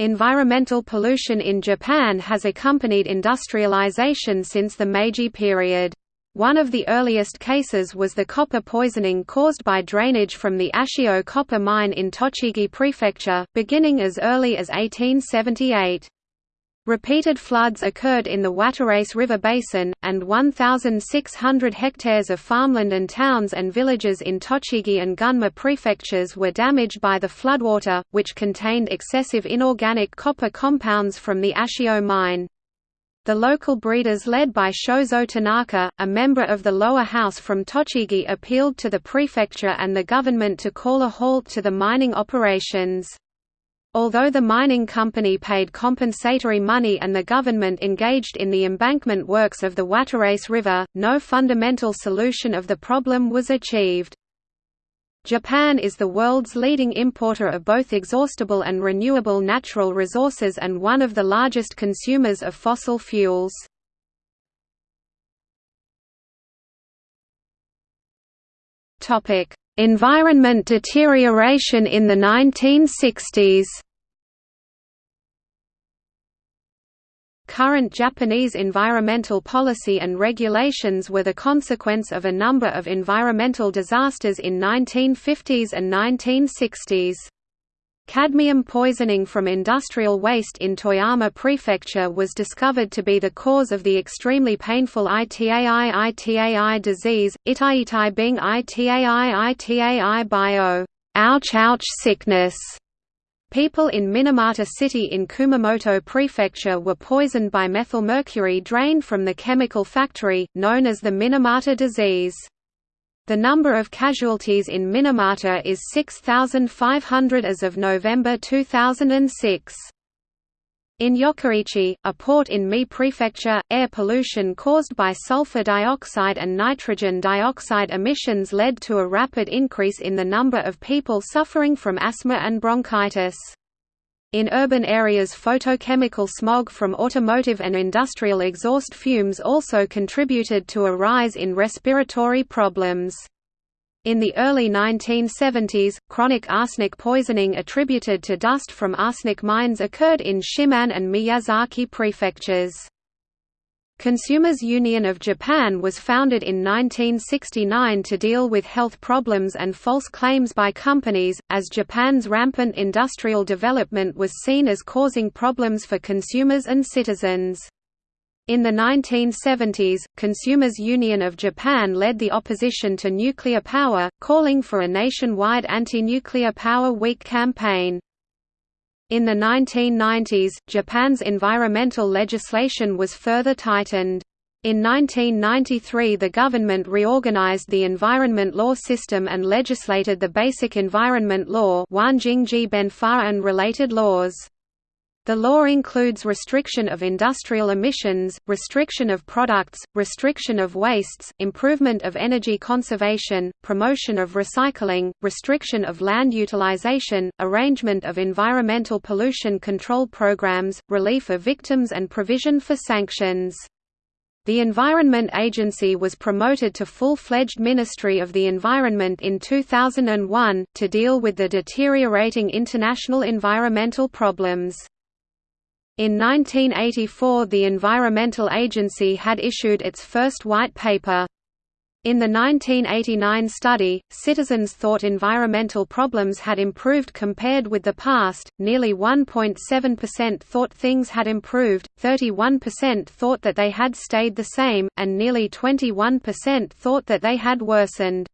Environmental pollution in Japan has accompanied industrialization since the Meiji period. One of the earliest cases was the copper poisoning caused by drainage from the Ashio copper mine in Tochigi Prefecture, beginning as early as 1878. Repeated floods occurred in the Watarase River basin, and 1,600 hectares of farmland and towns and villages in Tochigi and Gunma prefectures were damaged by the floodwater, which contained excessive inorganic copper compounds from the Ashio mine. The local breeders led by Shozo Tanaka, a member of the lower house from Tochigi appealed to the prefecture and the government to call a halt to the mining operations. Although the mining company paid compensatory money and the government engaged in the embankment works of the Watarase River, no fundamental solution of the problem was achieved. Japan is the world's leading importer of both exhaustible and renewable natural resources and one of the largest consumers of fossil fuels. Environment deterioration in the 1960s Current Japanese environmental policy and regulations were the consequence of a number of environmental disasters in 1950s and 1960s. Cadmium poisoning from industrial waste in Toyama Prefecture was discovered to be the cause of the extremely painful ITAI ITAI disease, Itaitai being ITAI ITAI bio ouch ouch sickness. People in Minamata City in Kumamoto Prefecture were poisoned by methylmercury drained from the chemical factory, known as the Minamata disease. The number of casualties in Minamata is 6,500 as of November 2006. In Yokkaichi, a port in Mie Prefecture, air pollution caused by sulfur dioxide and nitrogen dioxide emissions led to a rapid increase in the number of people suffering from asthma and bronchitis. In urban areas photochemical smog from automotive and industrial exhaust fumes also contributed to a rise in respiratory problems. In the early 1970s, chronic arsenic poisoning attributed to dust from arsenic mines occurred in Shimane and Miyazaki prefectures. Consumers Union of Japan was founded in 1969 to deal with health problems and false claims by companies, as Japan's rampant industrial development was seen as causing problems for consumers and citizens. In the 1970s, Consumers Union of Japan led the opposition to nuclear power, calling for a nationwide anti-nuclear power week campaign. In the 1990s, Japan's environmental legislation was further tightened. In 1993 the government reorganized the environment law system and legislated the Basic Environment Law and related laws. The law includes restriction of industrial emissions, restriction of products, restriction of wastes, improvement of energy conservation, promotion of recycling, restriction of land utilization, arrangement of environmental pollution control programs, relief of victims and provision for sanctions. The Environment Agency was promoted to full-fledged Ministry of the Environment in 2001, to deal with the deteriorating international environmental problems. In 1984 the Environmental Agency had issued its first white paper. In the 1989 study, citizens thought environmental problems had improved compared with the past, nearly 1.7% thought things had improved, 31% thought that they had stayed the same, and nearly 21% thought that they had worsened.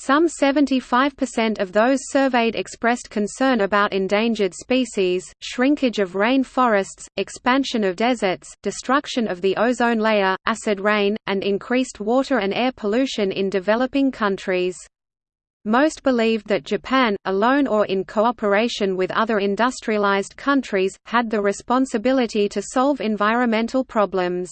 Some 75% of those surveyed expressed concern about endangered species, shrinkage of rain forests, expansion of deserts, destruction of the ozone layer, acid rain, and increased water and air pollution in developing countries. Most believed that Japan, alone or in cooperation with other industrialized countries, had the responsibility to solve environmental problems.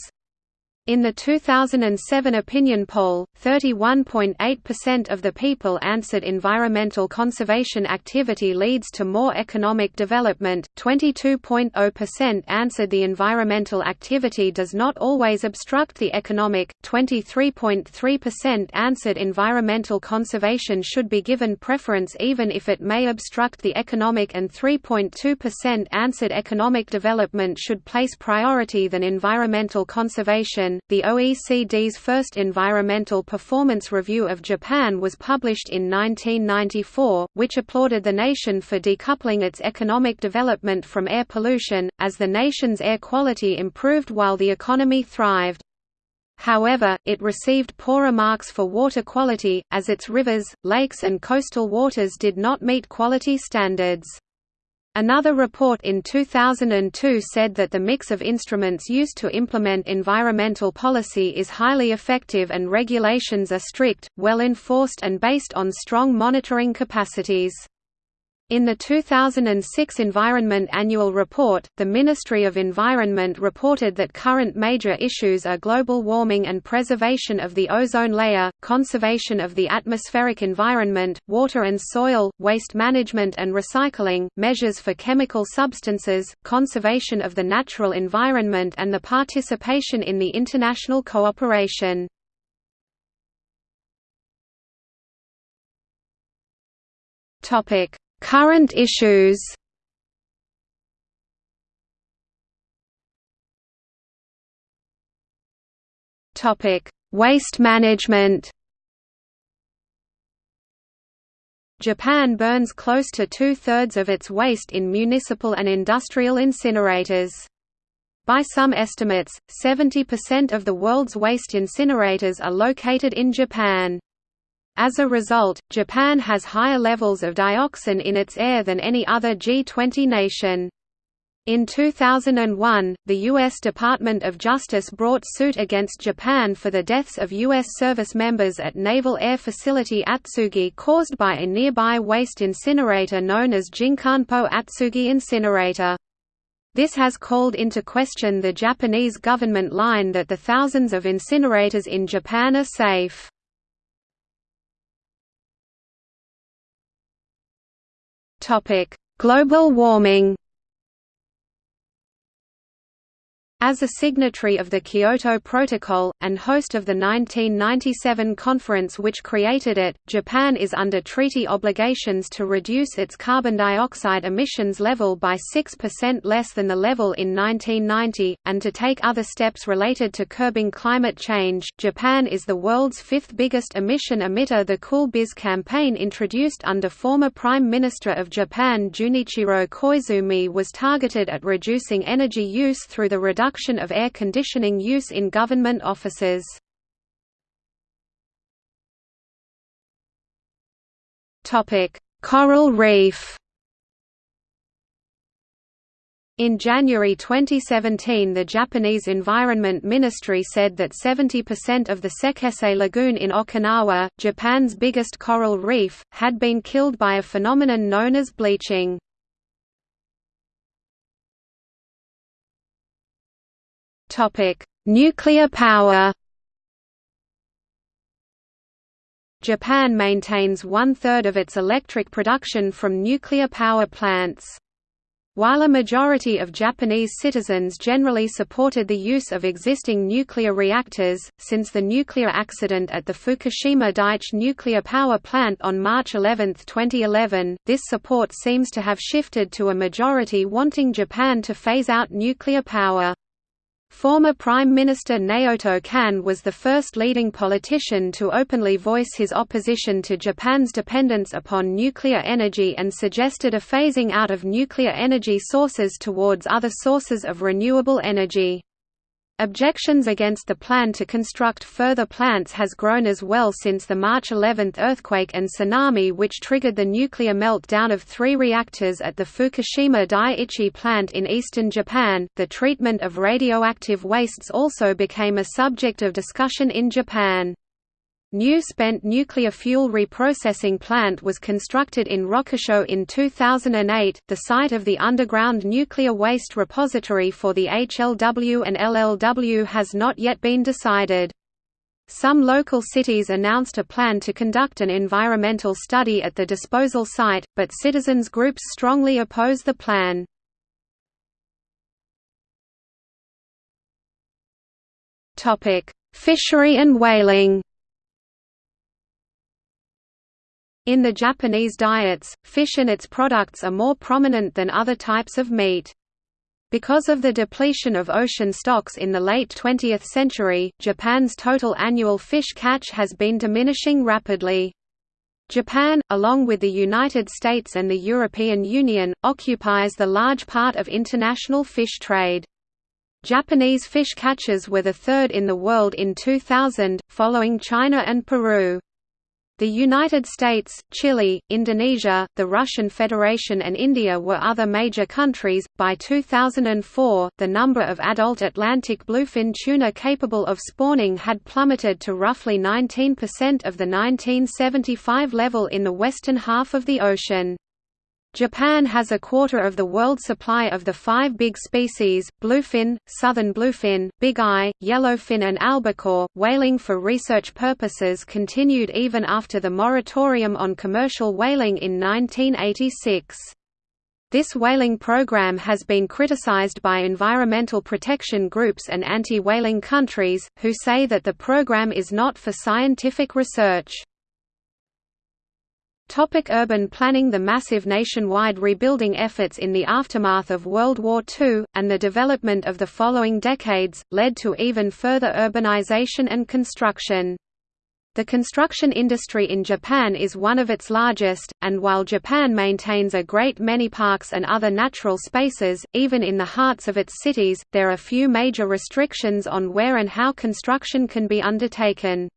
In the 2007 opinion poll, 31.8% of the people answered environmental conservation activity leads to more economic development, 22.0% answered the environmental activity does not always obstruct the economic, 23.3% answered environmental conservation should be given preference even if it may obstruct the economic and 3.2% answered economic development should place priority than environmental conservation the OECD's first Environmental Performance Review of Japan was published in 1994, which applauded the nation for decoupling its economic development from air pollution, as the nation's air quality improved while the economy thrived. However, it received poorer marks for water quality, as its rivers, lakes and coastal waters did not meet quality standards. Another report in 2002 said that the mix of instruments used to implement environmental policy is highly effective and regulations are strict, well enforced and based on strong monitoring capacities. In the 2006 Environment Annual Report, the Ministry of Environment reported that current major issues are global warming and preservation of the ozone layer, conservation of the atmospheric environment, water and soil, waste management and recycling, measures for chemical substances, conservation of the natural environment and the participation in the international cooperation. Topic Current issues Topic: Waste management. Japan burns close to two-thirds of its waste in municipal and industrial incinerators. By some estimates, 70% of the world's waste incinerators are located in Japan. As a result, Japan has higher levels of dioxin in its air than any other G20 nation. In 2001, the U.S. Department of Justice brought suit against Japan for the deaths of U.S. service members at Naval Air Facility Atsugi caused by a nearby waste incinerator known as Jinkanpo Atsugi Incinerator. This has called into question the Japanese government line that the thousands of incinerators in Japan are safe. Global warming. As a signatory of the Kyoto Protocol, and host of the 1997 conference which created it, Japan is under treaty obligations to reduce its carbon dioxide emissions level by 6% less than the level in 1990, and to take other steps related to curbing climate change. Japan is the world's fifth biggest emission emitter. The Cool Biz campaign introduced under former Prime Minister of Japan Junichiro Koizumi was targeted at reducing energy use through the reduction reduction of air conditioning use in government offices. Coral reef in January 2017 the Japanese Environment Ministry said that 70% of the Sekisei Lagoon in Okinawa, Japan's biggest coral reef, had been killed by a phenomenon known as bleaching. Nuclear power. Japan maintains one-third of its electric production from nuclear power plants. While a majority of Japanese citizens generally supported the use of existing nuclear reactors, since the nuclear accident at the Fukushima Daiichi nuclear power plant on March 11, 2011, this support seems to have shifted to a majority wanting Japan to phase out nuclear power. Former Prime Minister Naoto Kan was the first leading politician to openly voice his opposition to Japan's dependence upon nuclear energy and suggested a phasing out of nuclear energy sources towards other sources of renewable energy. Objections against the plan to construct further plants has grown as well since the March 11 earthquake and tsunami which triggered the nuclear meltdown of three reactors at the Fukushima Daiichi plant in eastern Japan. The treatment of radioactive wastes also became a subject of discussion in Japan. New spent nuclear fuel reprocessing plant was constructed in Rokkasho in 2008, the site of the underground nuclear waste repository for the HLW and LLW has not yet been decided. Some local cities announced a plan to conduct an environmental study at the disposal site, but citizens groups strongly oppose the plan. Fishery and whaling In the Japanese diets, fish and its products are more prominent than other types of meat. Because of the depletion of ocean stocks in the late 20th century, Japan's total annual fish catch has been diminishing rapidly. Japan, along with the United States and the European Union, occupies the large part of international fish trade. Japanese fish catches were the third in the world in 2000, following China and Peru. The United States, Chile, Indonesia, the Russian Federation, and India were other major countries. By 2004, the number of adult Atlantic bluefin tuna capable of spawning had plummeted to roughly 19% of the 1975 level in the western half of the ocean. Japan has a quarter of the world supply of the five big species, bluefin, southern bluefin, big eye, yellowfin and albacore. Whaling for research purposes continued even after the moratorium on commercial whaling in 1986. This whaling program has been criticized by environmental protection groups and anti-whaling countries, who say that the program is not for scientific research. Topic urban planning The massive nationwide rebuilding efforts in the aftermath of World War II, and the development of the following decades, led to even further urbanization and construction. The construction industry in Japan is one of its largest, and while Japan maintains a great many parks and other natural spaces, even in the hearts of its cities, there are few major restrictions on where and how construction can be undertaken.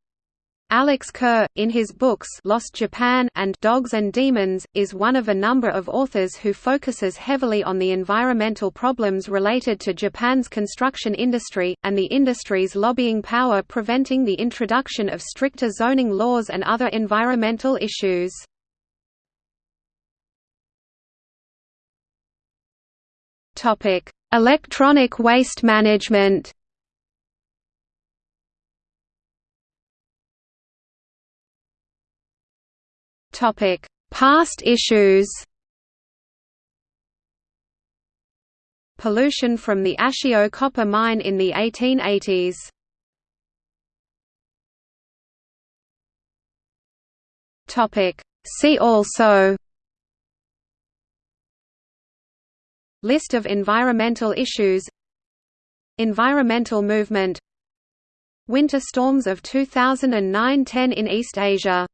Alex Kerr, in his books Lost Japan and Dogs and Demons, is one of a number of authors who focuses heavily on the environmental problems related to Japan's construction industry, and the industry's lobbying power preventing the introduction of stricter zoning laws and other environmental issues. Electronic waste management Topic: Past issues. Pollution from the Ashio copper mine in the 1880s. Topic: See also List of environmental issues Environmental movement Winter storms of 2009–10 in East Asia